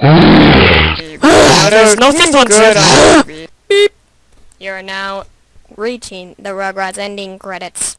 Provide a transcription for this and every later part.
There's nothing good on it. You're now reaching the Rugrats ending credits.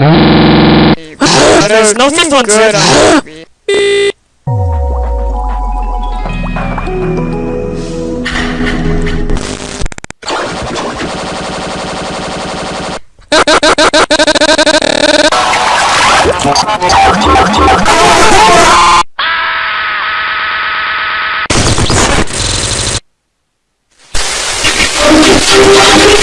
There's nothing good. On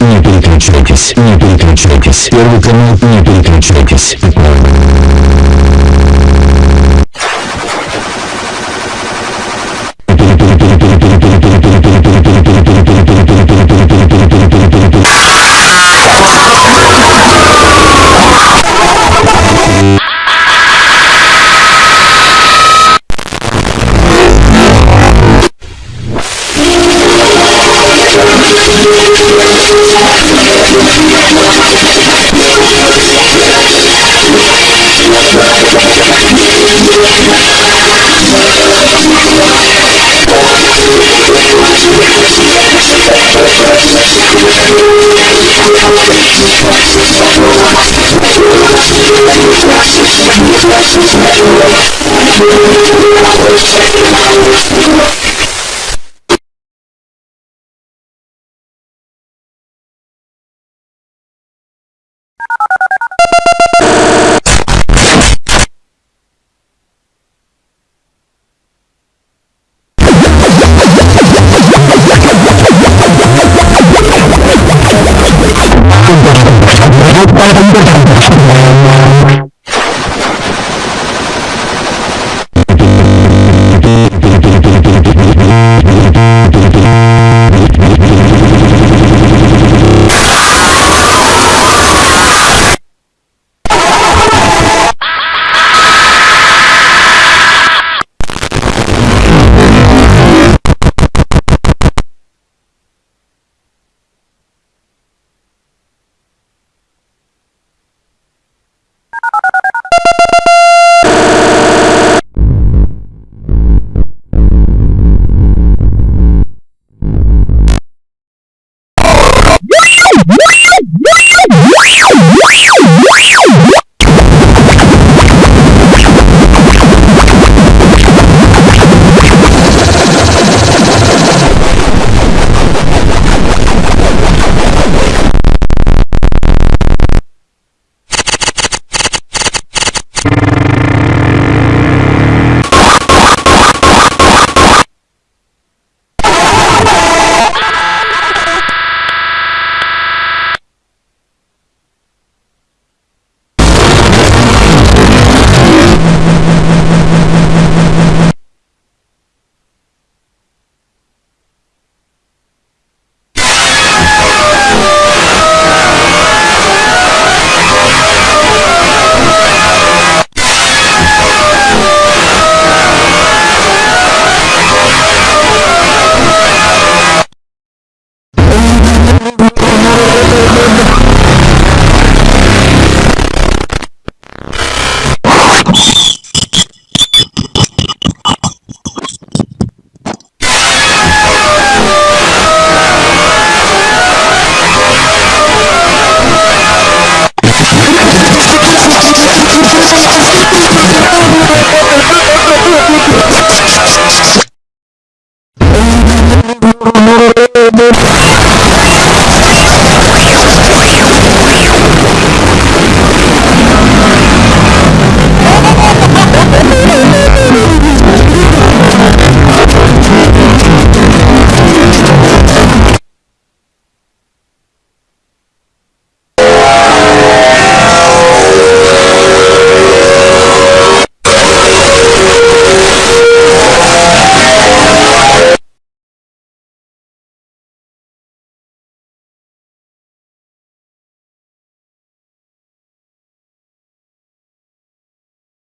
Не переключайтесь, не переключайтесь. Первый канал, не переключайтесь. Thank you.